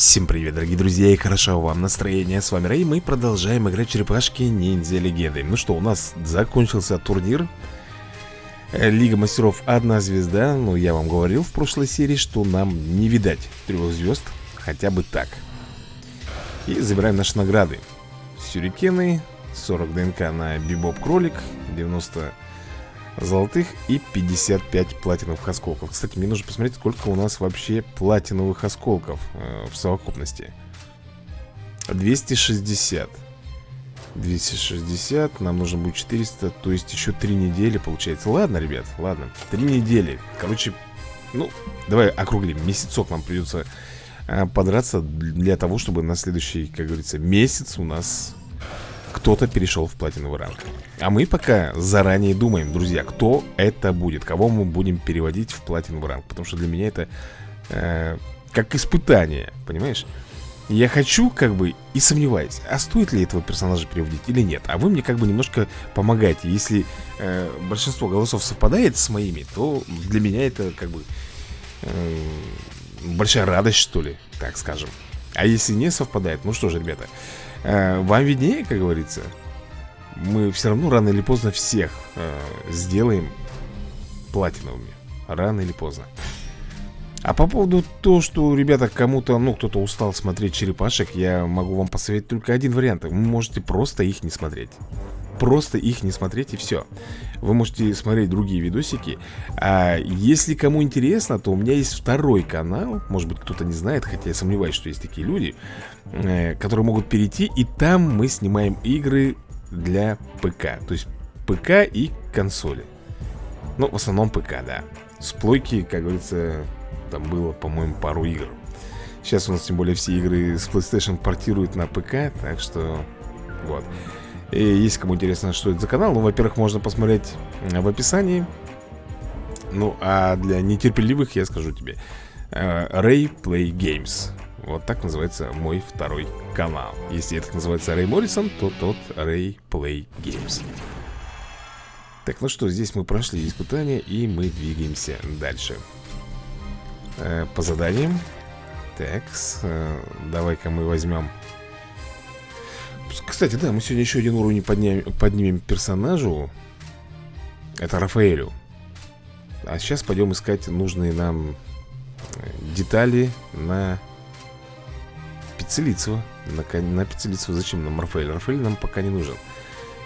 Всем привет, дорогие друзья, и хорошо вам настроение. С вами Рэй, мы продолжаем играть черепашки ниндзя легенды. Ну что, у нас закончился турнир. Э, Лига мастеров одна звезда. Ну, я вам говорил в прошлой серии, что нам не видать трех звезд. Хотя бы так. И забираем наши награды. Сюрикены, 40 ДНК на Бибоп Кролик, 90 золотых и 55 платиновых осколков. Кстати, мне нужно посмотреть, сколько у нас вообще платиновых осколков э, в совокупности. 260 260, нам нужно будет 400 То есть еще 3 недели получается. Ладно, ребят, ладно, 3 недели. Короче, ну, давай округлим. Месяцок нам придется э, подраться Для того, чтобы на следующий, как говорится, месяц у нас кто-то перешел в платиновый ранг. А мы пока заранее думаем, друзья, кто это будет Кого мы будем переводить в платиновый ранг. Потому что для меня это э, как испытание, понимаешь? Я хочу, как бы, и сомневаюсь, а стоит ли этого персонажа переводить или нет? А вы мне как бы немножко помогаете Если э, большинство голосов совпадает с моими, то для меня это как бы э, большая радость, что ли, так скажем. А если не совпадает, ну что же, ребята э, Вам виднее, как говорится? Мы все равно рано или поздно всех э, сделаем платиновыми. Рано или поздно а по поводу того, что, ребята, кому-то, ну, кто-то устал смотреть черепашек Я могу вам посоветовать только один вариант. Вы можете просто их не смотреть. Просто их не смотреть и все Вы можете смотреть другие видосики. А если кому интересно, то у меня есть второй канал. Может быть, кто-то не знает, хотя я сомневаюсь, что есть такие люди э, Которые могут перейти И там мы снимаем игры для ПК. То есть ПК и консоли. Ну, в основном ПК, да. С плойки, как говорится там было, по-моему, пару игр. Сейчас у нас тем более все игры с PlayStation портируют на ПК Так что вот. И если кому интересно, что это за канал. Ну, во-первых, можно посмотреть в описании. Ну, а для нетерпеливых я скажу тебе. Э, Ray Play Games. Вот так называется мой второй канал. Если этот называется Рэй Моррисон, то тот Ray Play Games. Так, ну что, здесь мы прошли испытания и мы двигаемся дальше э, по заданиям. Так, э, давай-ка мы возьмем... Кстати, да, мы сегодня еще один уровень подним, поднимем персонажу. Это Рафаэлю. А сейчас пойдем искать нужные нам э, детали на Пиццелицева. На, на Пиццелицева зачем нам Рафаэль? Рафаэль нам пока не нужен.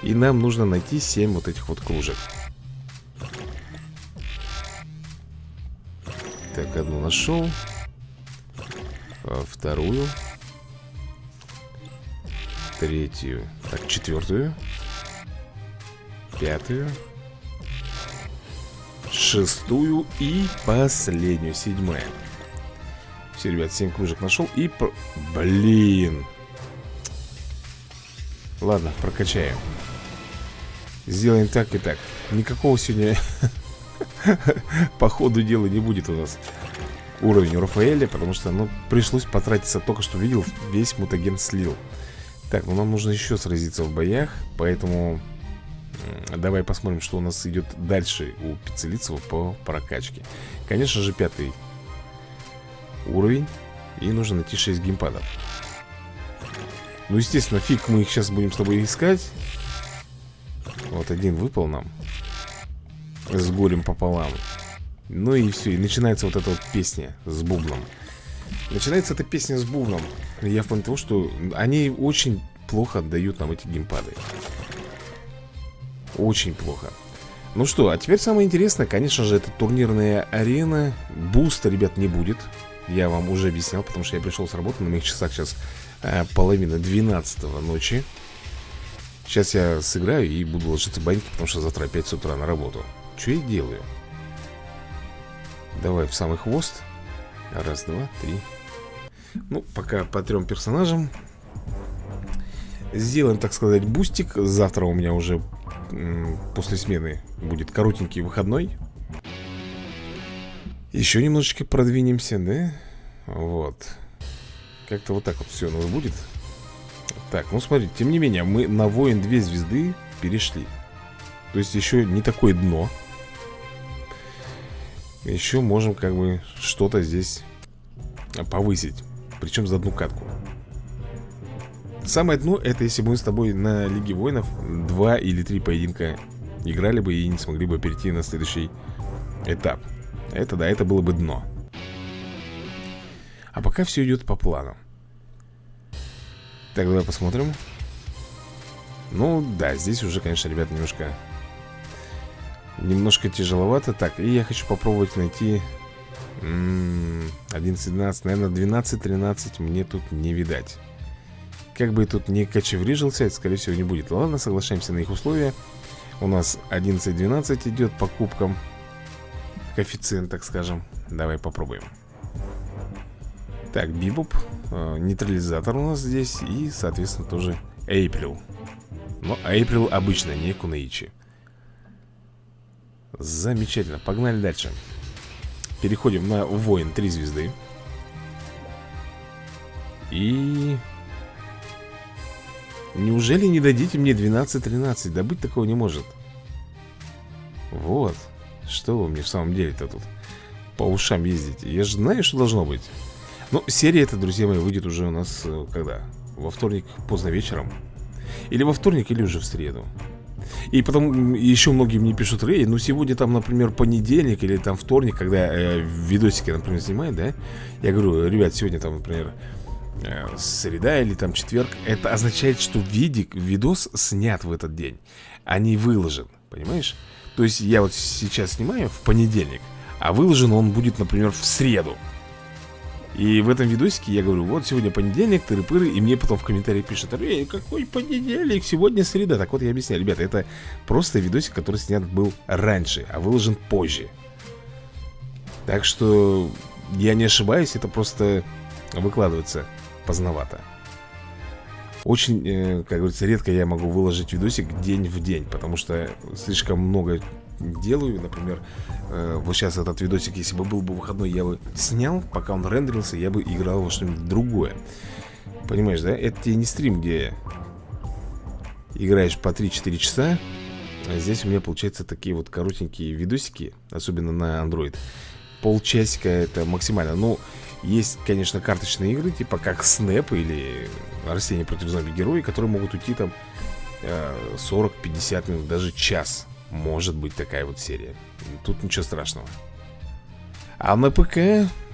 И нам нужно найти 7 вот этих вот кружек. Так, одну нашел а, Вторую Третью Так, четвертую Пятую Шестую и последнюю, седьмая. Все, ребят, семь кружек нашел И, блин. Ладно, прокачаем. Сделаем так и так. Никакого сегодня По ходу дела не будет у нас уровень Рафаэля Потому что, ну, пришлось потратиться Только что видел, весь мутаген слил. Так, ну нам нужно еще сразиться в боях Поэтому Давай посмотрим, что у нас идет дальше У Пиццелицева по прокачке. Конечно же, пятый уровень И нужно найти 6 геймпадов. Ну, естественно, фиг мы их сейчас будем с тобой искать. Вот один выпал нам с горем пополам. Ну и все, и начинается вот эта вот песня с бубном. Начинается эта песня с бубном Я в плане того, что они очень плохо отдают нам эти геймпады. Очень плохо. Ну что, а теперь самое интересное, конечно же, это турнирная арена. Буста, ребят, не будет. Я вам уже объяснял, потому что я пришел с работы На моих часах сейчас э, половина 12 ночи. Сейчас я сыграю и буду ложиться в баньке, потому что завтра опять с утра на работу что я делаю? Давай в самый хвост. Раз, два, три. Ну, пока по трем персонажам. Сделаем, так сказать, бустик. Завтра у меня уже после смены будет коротенький выходной. Еще немножечко продвинемся, да? Вот. Как-то вот так вот все у нас будет. Так, ну смотрите, тем не менее Мы на воин две звезды перешли. То есть еще не такое дно еще можем как бы что-то здесь повысить Причем за одну катку. Самое дно, это если бы мы с тобой на Лиге Воинов Два или три поединка играли бы и не смогли бы перейти на следующий этап. Это да, это было бы дно. А пока все идет по плану. Так, давай посмотрим. Ну, да, здесь уже, конечно, ребята, немножко Немножко тяжеловато Так, и я хочу попробовать найти 11-12, наверное, 12-13 мне тут не видать. Как бы тут не кочеврижился, это, скорее всего, не будет. Ладно, соглашаемся на их условия. У нас 11-12 идет по кубкам. Коэффициент, так скажем. Давай попробуем. Так, Бибоп э, Нейтрализатор у нас здесь И, соответственно, тоже Эйприл. Но Эйприл обычно, не Кунаичи Замечательно, погнали дальше. Переходим на воин 3 звезды. И... Неужели не дадите мне 12-13? Да быть такого не может. Вот. Что вы мне в самом деле-то тут По ушам ездите? Я же знаю, что должно быть. Ну, серия эта, друзья мои, выйдет уже у нас э, Когда? Во вторник поздно вечером. Или во вторник, или уже в среду и потом еще многие мне пишут, Рэй, ну сегодня там, например, понедельник или там вторник, когда э, видосики, например, снимают, да? Я говорю, ребят, сегодня там, например, э, среда или там четверг. Это означает, что видик, видос снят в этот день, а не выложен, понимаешь? То есть я вот сейчас снимаю в понедельник, а выложен он будет, например, в среду. И в этом видосике я говорю, вот сегодня понедельник, тыры-пыры И мне потом в комментарии пишут, эй, какой понедельник, сегодня среда Так вот я объясняю, ребята, это просто видосик, который снят был раньше А выложен позже. Так что, я не ошибаюсь, это просто выкладывается поздновато. Очень, э, как говорится, редко я могу выложить видосик день в день Потому что слишком много делаю Например, э, вот сейчас этот видосик, если бы был бы выходной Я бы снял, пока он рендерился Я бы играл во что-нибудь другое. Понимаешь, да? Это тебе не стрим, где играешь по 3-4 часа а Здесь у меня получается такие вот коротенькие видосики Особенно на Android. Полчасика это максимально. Ну, есть, конечно, карточные игры, типа как Snap или Растения против зомби-герои, которые могут уйти там 40-50 э, минут, даже час Может быть такая вот серия. Тут ничего страшного. А на ПК,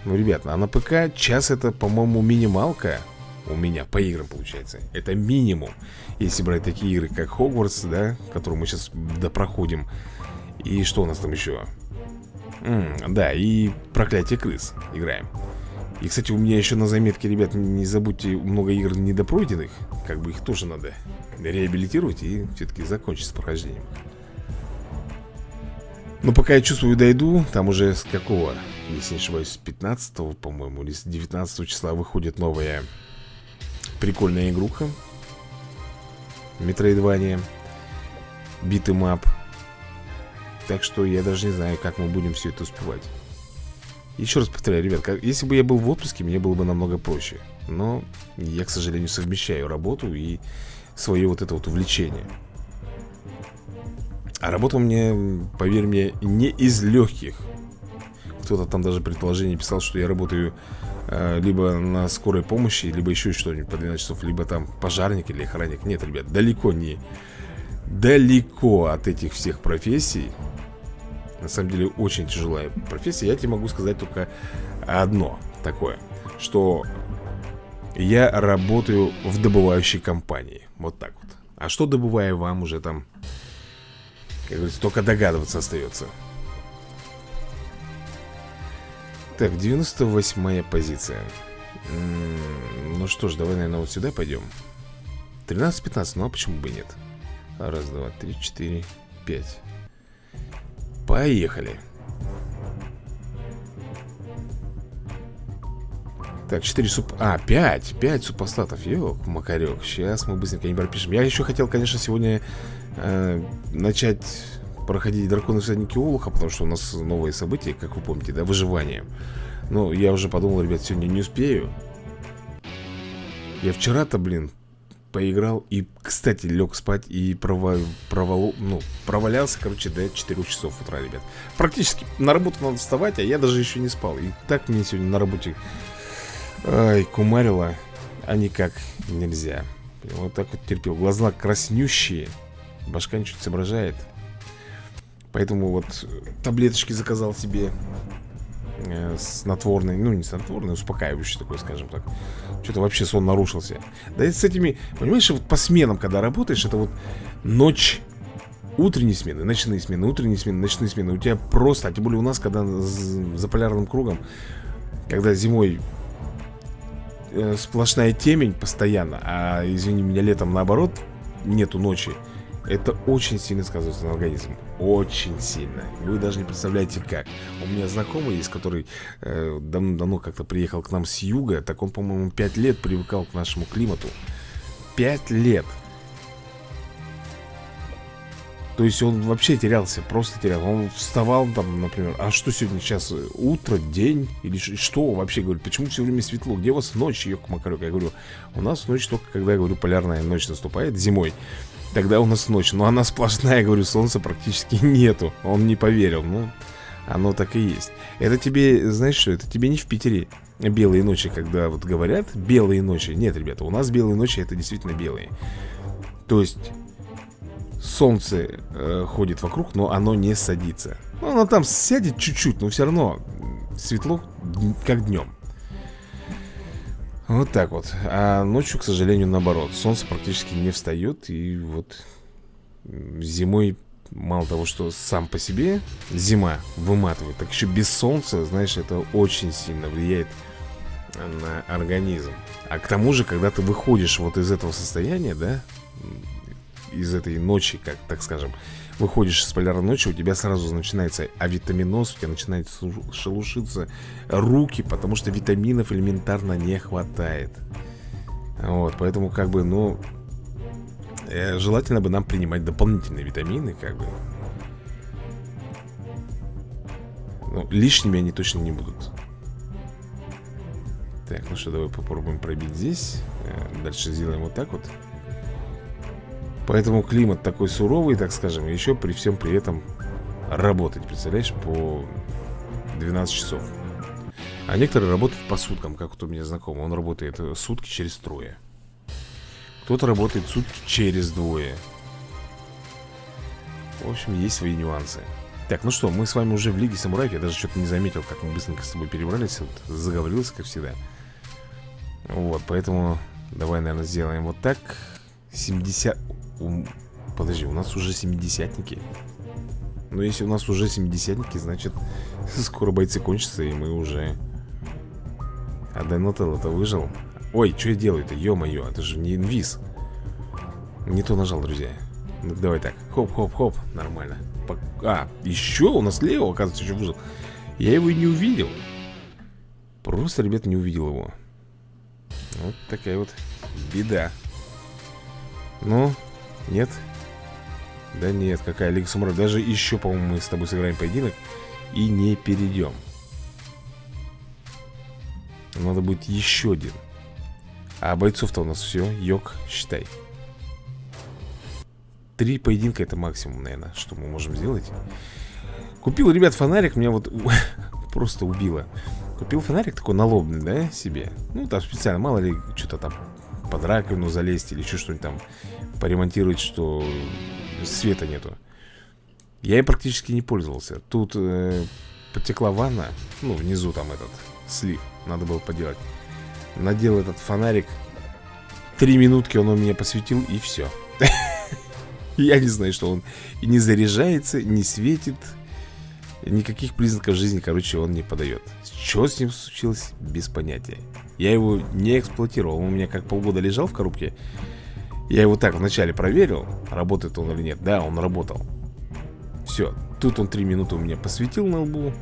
ну, ребят, а на ПК час это, по-моему, минималка у меня по играм получается. Это минимум. Если брать такие игры, как Хогвартс, да Которые мы сейчас допроходим. И что у нас там еще? М -м, да, и Проклятие крыс играем. И, кстати, у меня еще на заметке, ребят, не забудьте много игр недопройденных. Как бы их тоже надо реабилитировать и все-таки закончить с прохождением Но пока я чувствую дойду, там уже с какого, если не ошибаюсь, с 15 по-моему, или с 19 числа выходит новая прикольная игруха. Metroidvania. Beat 'em up Так что я даже не знаю, как мы будем все это успевать. Еще раз повторяю, ребят, как, если бы я был в отпуске, мне было бы намного проще. Но я, к сожалению, совмещаю работу и свое вот это вот увлечение А работа у меня, поверь мне, не из легких Кто-то там даже предположение писал, что я работаю э, либо на скорой помощи, либо еще что-нибудь по 12 часов Либо там пожарник или охранник. Нет, ребят, далеко не... Далеко от этих всех профессий. На самом деле очень тяжелая профессия. Я тебе могу сказать только одно такое Что я работаю в добывающей компании. Вот так вот. А что добываю вам уже там Как говорится, только догадываться остается. Так, 98-я позиция. М -м Ну что ж, давай, наверное, вот сюда пойдем. 13-15, ну а почему бы нет? Раз, два, три, четыре, пять. Поехали. Так, 4 суп... А, 5 5 супостатов Ёк, макарек Сейчас мы быстренько не пропишем. Я еще хотел, конечно, сегодня э, Начать проходить драконы всадники Олуха Потому что у нас новые события, как вы помните, да, выживание Но я уже подумал, ребят, сегодня не успею Я вчера-то, блин, поиграл и, кстати, лег спать и провал, провал, ну, провалялся, короче, до 4 часов утра, ребят. Практически на работу надо вставать, а я даже еще не спал. И так мне сегодня на работе Ай, кумарила, а никак нельзя. Вот так вот терпел. Глаза краснющие. Башка ничего не соображает. Поэтому вот таблеточки заказал себе э, снотворный, ну не снотворный, успокаивающий такой, скажем так. Что-то вообще сон нарушился. Да и с этими, понимаешь, вот по сменам, когда работаешь, это вот ночь, утренние смены, ночные смены, утренние смены, ночные смены. У тебя просто, а тем более у нас, когда за полярным кругом, когда зимой э, сплошная темень постоянно, а, извини меня, летом наоборот, нету ночи. Это очень сильно сказывается на организм. Очень сильно. Вы даже не представляете как. У меня знакомый есть, который э, давно-давно как-то приехал к нам с юга Так он, по-моему, 5 лет привыкал к нашему климату. 5 лет. То есть он вообще терялся, просто терялся Он вставал там, например, а что сегодня? Сейчас, утро, день? Или что вообще, говорю, почему все время светло? Где у вас ночь, ёк макарек Я говорю, у нас ночь только, когда, я говорю, полярная ночь наступает зимой Тогда у нас ночь. Но она сплошная, говорю, солнца практически нету. Он не поверил, ну Оно так и есть. Это тебе, знаешь что, это тебе не в Питере Белые ночи, когда вот говорят Белые ночи, нет, ребята, у нас белые ночи Это действительно белые. То есть Солнце э, ходит вокруг, но оно не садится. Ну, оно там сядет чуть-чуть, но все равно Светло, как днем вот так вот. А ночью, к сожалению, наоборот. Солнце практически не встает И вот зимой Мало того, что сам по себе Зима выматывает Так еще без солнца, знаешь, это очень сильно влияет На организм. А к тому же, когда ты выходишь вот из этого состояния, да Из этой ночи, как так скажем выходишь из полярной ночи, у тебя сразу начинается авитаминоз, у тебя начинает шелушиться руки, потому что витаминов элементарно не хватает. Вот, поэтому как бы, ну, э, желательно бы нам принимать дополнительные витамины, как бы. Ну, лишними они точно не будут. Так, ну что, давай попробуем пробить здесь. Э, дальше сделаем вот так вот. Поэтому климат такой суровый, так скажем, еще при всем при этом работать, представляешь, по 12 часов. А некоторые работают по суткам, как вот у меня знакомый. Он работает сутки через трое. Кто-то работает сутки через двое. В общем, есть свои нюансы. Так, ну что, мы с вами уже в Лиге Самураев. Я даже что-то не заметил, как мы быстренько с тобой перебрались. Вот, заговорился, как всегда. Вот, поэтому давай, наверное, сделаем вот так. 70... Подожди, у нас уже семидесятники. Ну, если у нас уже семидесятники, значит Скоро бойцы кончатся, и мы уже. А Денотел это выжил. Ой, что я делаю-то, ё-моё, это же не инвиз. Не то нажал, друзья. Ну, Давай так, хоп-хоп-хоп, нормально. А, еще у нас Лео, оказывается, еще выжил. Я его и не увидел. Просто, ребят, не увидел его. Вот такая вот беда Ну, нет? Да нет, какая Лига Самураев Даже еще, по-моему, мы с тобой сыграем поединок И не перейдем. Надо будет еще один. А бойцов-то у нас все, йог, считай. Три поединка это максимум, наверное Что мы можем сделать. Купил, ребят, фонарик. Меня вот просто убило. Купил фонарик такой налобный, да, себе? Ну, там специально, мало ли, что-то там под раковину залезть или еще что-нибудь там поремонтировать, что света нету. Я и практически не пользовался. Тут э, потекла ванна, ну, внизу там этот слив, надо было поделать. Надел этот фонарик, три минутки он у меня посветил, и все. Я не знаю, что он не заряжается, не светит, никаких признаков жизни, короче, он не подает. Что с ним случилось, без понятия. Я его не эксплуатировал, он у меня как полгода лежал в коробке. Я его так вначале проверил, работает он или нет. Да, он работал. Все, тут он три минуты у меня посветил на лбу.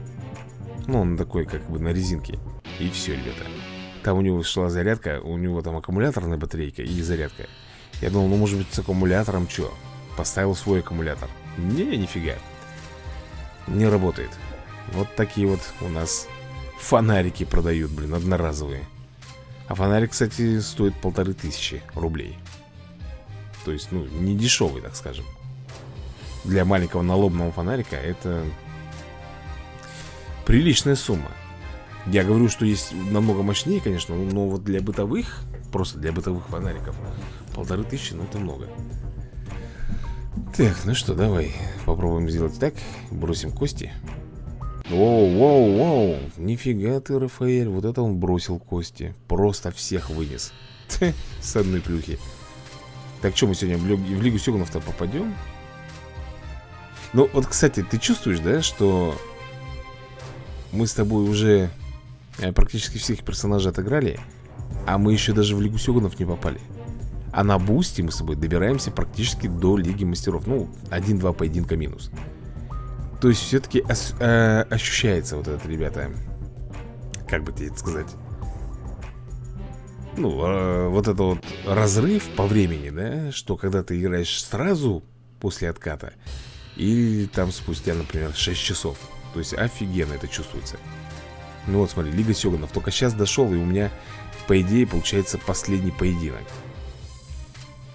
Ну, он такой, как бы на резинке. И все, ребята. Там у него шла зарядка, у него там аккумуляторная батарейка и зарядка. Я думал, ну, может быть, с аккумулятором что? Поставил свой аккумулятор. Не, нифига. Не работает. Вот такие вот у нас фонарики продают, блин, одноразовые. А фонарик, кстати, стоит полторы тысячи рублей. То есть, ну, не дешевый, так скажем Для маленького налобного фонарика это Приличная сумма Я говорю, что есть намного мощнее, конечно Но вот для бытовых, просто для бытовых фонариков Полторы тысячи, ну это много Так, ну что, давай Попробуем сделать так. Бросим кости. Воу, воу, воу. Нифига ты, Рафаэль. Вот это он бросил кости. Просто всех вынес. С одной плюхи. Так, что мы сегодня в, Лигу Сёгунов-то попадем? Ну, вот, кстати, ты чувствуешь, да, что мы с тобой уже э, практически всех персонажей отыграли, а мы еще даже в Лигу Сёгунов не попали. А на бусте мы с тобой добираемся практически до Лиги Мастеров. Ну, один-два поединка минус. То есть все-таки э, ощущается вот это, ребята, как бы тебе это сказать, ну, э, вот это вот разрыв по времени, да, что когда ты играешь сразу после отката, или там спустя, например, 6 часов. То есть офигенно это чувствуется. Ну вот смотри, Лига Сёганов Только сейчас дошел и у меня, по идее, получается последний поединок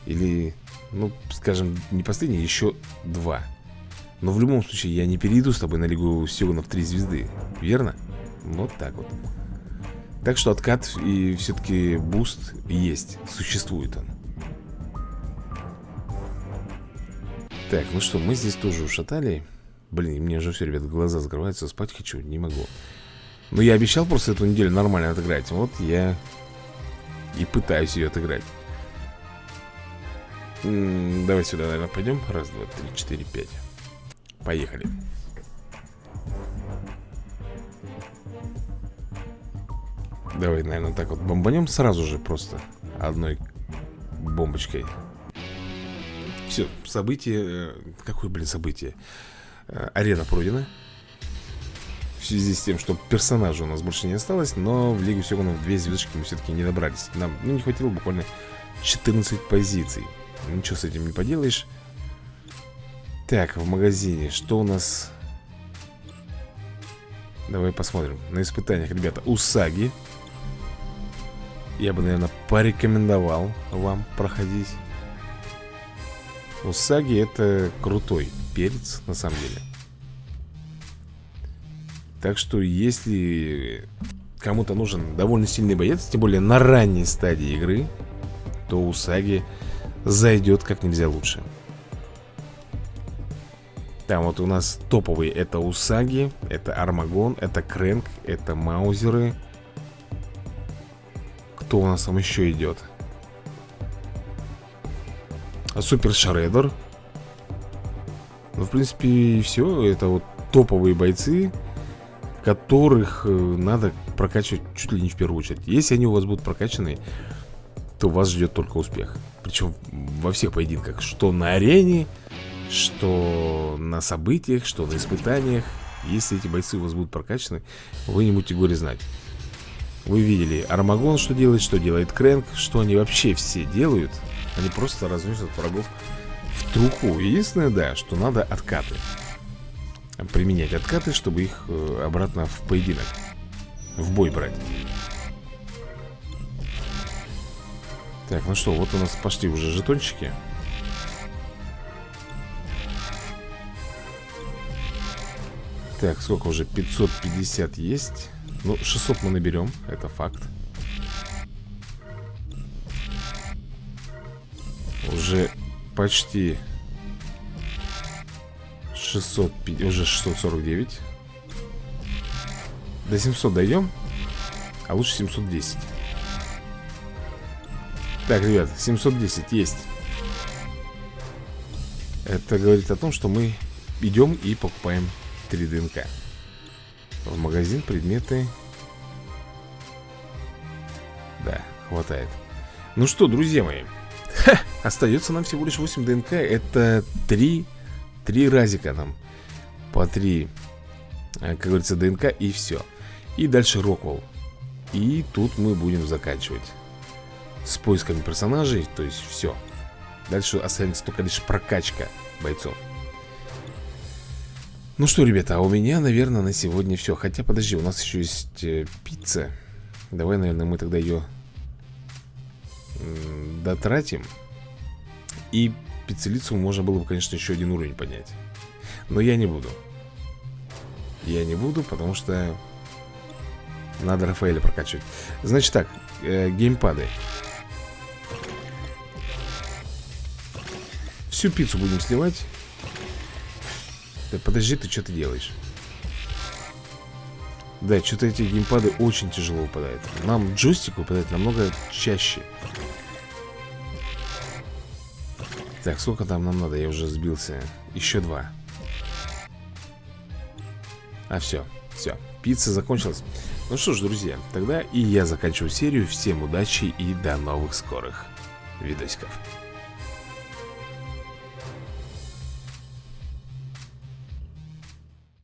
Или, ну, скажем, не последний, еще два. Но в любом случае я не перейду с тобой на Лигу Сёганов 3 звезды Верно? Вот так вот. Так что откат и все-таки буст есть, существует он. Так, ну что, мы здесь тоже ушатали. Блин, мне уже все, ребят, глаза закрываются Спать хочу, не могу. Но я обещал просто эту неделю нормально отыграть. Вот я и пытаюсь ее отыграть Давай сюда, наверное, пойдем Раз, два, три, четыре, пять Поехали Давай, наверное, так вот бомбанем сразу же просто Одной бомбочкой все, событие... Э, какое, блин, событие? Э, арена пройдена. В связи с тем, что персонажа у нас больше не осталось, но в Лигу Сёгунов две звездочки мы все-таки не добрались. Нам ну, не хватило буквально 14 позиций. Ничего с этим не поделаешь. Так, в магазине, что у нас... Давай посмотрим. На испытаниях, ребята, Усаги. Я бы, наверное, порекомендовал вам проходить. Усаги это крутой перец, на самом деле. Так что, если кому-то нужен довольно сильный боец, тем более на ранней стадии игры, то Усаги зайдет как нельзя лучше. Там вот у нас топовые это Усаги, это Армагон, это Крэнк, это Маузеры. Кто у нас там еще идет? Супер Шредер Ну, в принципе, все Это вот топовые бойцы Которых э, надо прокачивать чуть ли не в первую очередь Если они у вас будут прокачаны То вас ждет только успех Причем во всех поединках Что на арене Что на событиях Что на испытаниях. Если эти бойцы у вас будут прокачаны Вы не будете горе знать. Вы видели Армагон, что делает, что делает Крэнк Что они вообще все делают. Они просто разносят врагов в труху. Единственное, да, что надо откаты. Применять откаты, чтобы их э, обратно в поединок В бой брать Так, ну что, вот у нас пошли уже жетончики. Так, сколько уже? 550 есть. Ну, 600 мы наберем, это факт. Уже почти 600, уже 649 До 700 дойдем А лучше 710 Так, ребят, 710 есть. Это говорит о том, что мы идем и покупаем 3 ДНК. В магазин предметы. Да, хватает. Ну что, друзья мои Ха, остается нам всего лишь 8 ДНК. Это 3 3 разика нам По 3 э, Как говорится, ДНК и все И дальше Роквелл. И тут мы будем заканчивать С поисками персонажей То есть все Дальше останется только лишь прокачка бойцов. Ну что, ребята, у меня, наверное, на сегодня все Хотя, подожди, у нас еще есть э, пицца. Давай, наверное, мы тогда ее дотратим. И пиццелицу можно было бы, конечно, еще один уровень поднять. Но я не буду. Я не буду, потому что Надо Рафаэля прокачивать. Значит так, э, геймпады Всю пиццу будем сливать Да подожди, ты что ты делаешь? Да, что-то эти геймпады очень тяжело выпадают. Нам джойстик выпадает намного чаще. Так, сколько там нам надо? Я уже сбился. Еще два. А все, все Пицца закончилась. Ну что ж, друзья, тогда и я заканчиваю серию. Всем удачи и до новых скорых видосиков